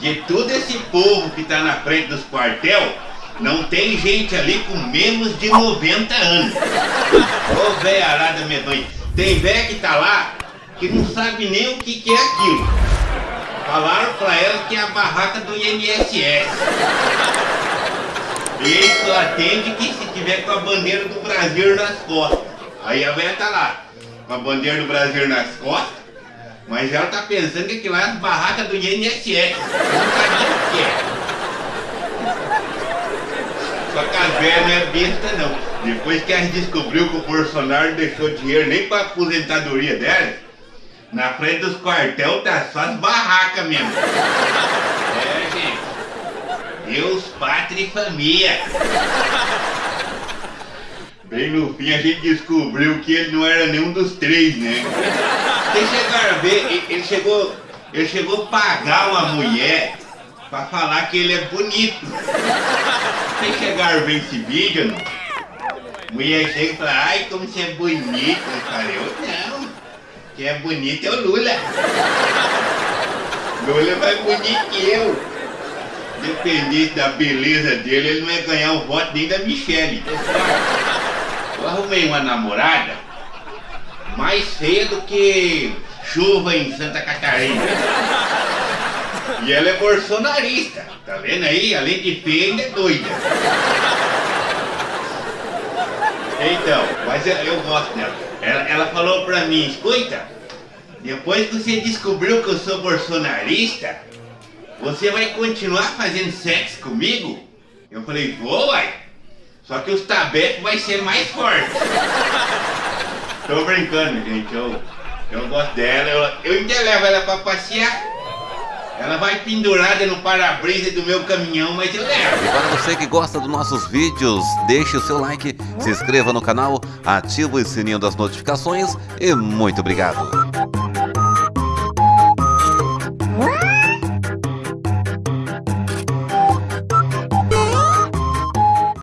de todo esse povo que tá na frente dos quartel, não tem gente ali com menos de 90 anos. Ô velha arada medonha. Tem velha que tá lá que não sabe nem o que, que é aquilo. Falaram pra ela que é a barraca do INSS. E atende que se tiver com a bandeira do Brasil nas costas. Aí a velha tá lá, com a bandeira do Brasil nas costas, mas ela tá pensando que aquilo lá é as barracas do INSS. É. Só que a velha não é besta não. Depois que a gente descobriu que o Bolsonaro deixou dinheiro nem pra aposentadoria dela, na frente dos quartel tá só as barracas mesmo. É, gente. Deus, pátria e família. Bem no fim a gente descobriu que ele não era nenhum dos três, né? Vocês chegaram a ver, ele- chegou, ele chegou a pagar uma mulher pra falar que ele é bonito. Vocês chegaram a ver esse vídeo, não? Mulher chega e fala, ai, como você é bonito. Eu falei, eu não. Quem é bonito é o Lula. Lula é mais bonito que eu. Dependente da beleza dele, ele não ia ganhar o voto nem da Michelle. Eu arrumei uma namorada mais feia do que chuva em Santa Catarina. E ela é bolsonarista. Tá vendo aí? Além de feia, ainda é doida. Então, mas eu, eu gosto dela. Ela, ela falou pra mim, escuta, depois que você descobriu que eu sou bolsonarista, você vai continuar fazendo sexo comigo? Eu falei, vou, uai. Só que os tabecos vai ser mais forte. Tô brincando, gente. Eu, eu gosto dela. Eu, eu ainda levo ela pra passear. Ela vai pendurada no para-brisa do meu caminhão, mas eu levo. E para você que gosta dos nossos vídeos, deixe o seu like, se inscreva no canal, ative o sininho das notificações e muito obrigado.